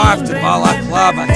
drive to balaclava